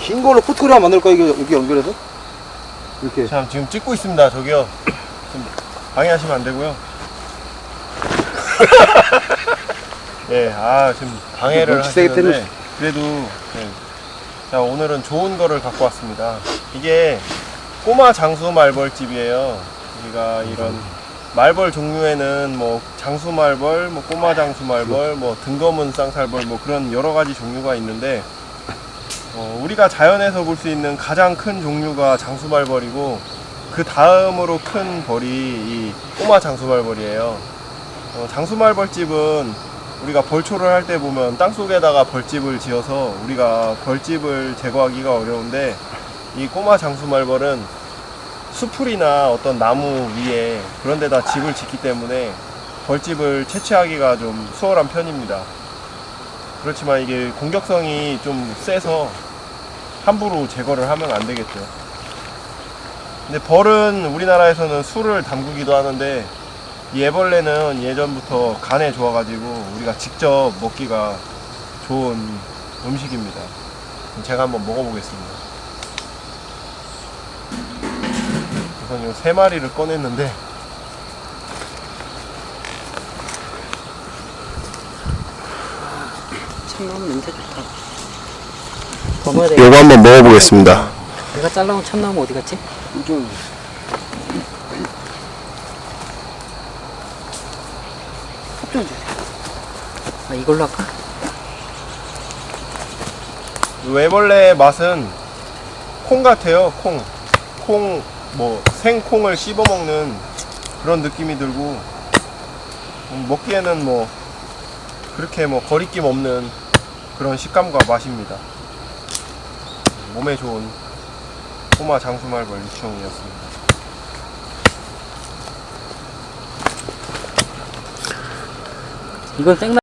흰 걸로 포트그램 만들 거야 이게 여기 연결해서? 이렇게. 참 지금 찍고 있습니다. 저기요. 좀 방해하시면 안 되고요. 예아 지금 방해를 하시는데 그래도 네. 자 오늘은 좋은 거를 갖고 왔습니다. 이게 꼬마 장수 말벌집이에요. 우리가 이런 말벌 종류에는 뭐 장수 말벌, 뭐 꼬마 장수 말벌, 뭐 등검은 쌍살벌 뭐 그런 여러 가지 종류가 있는데 어, 우리가 자연에서 볼 수 있는 가장 큰 종류가 장수말벌이고 그 다음으로 큰 벌이 이 꼬마 장수말벌이에요. 어, 장수말벌집은 우리가 벌초를 할 때 보면 땅 속에다가 벌집을 지어서 우리가 벌집을 제거하기가 어려운데 이 꼬마 장수말벌은 수풀이나 어떤 나무 위에 그런 데다 집을 짓기 때문에 벌집을 채취하기가 좀 수월한 편입니다. 그렇지만 이게 공격성이 좀 세서 함부로 제거를 하면 안 되겠죠. 근데 벌은 우리나라에서는 술을 담그기도 하는데 이 애벌레는 예전부터 간에 좋아가지고 우리가 직접 먹기가 좋은 음식입니다. 제가 한번 먹어보겠습니다. 우선 이세 마리를 꺼냈는데 참나무 냄새 좋다. 먹어야 돼. 요거 한번 먹어보겠습니다. 내가 잘라온 참나무 어디 갔지? 좀 좀 주세요. 아, 이걸로 할까? 이 애벌레의 맛은 콩 같아요. 콩. 콩, 뭐, 생콩을 씹어 먹는 그런 느낌이 들고, 음, 먹기에는 뭐, 그렇게 뭐, 거리낌 없는 그런 식감과 맛입니다. 몸에 좋은 꼬마 장수말벌 유충이었습니다. 이건 생나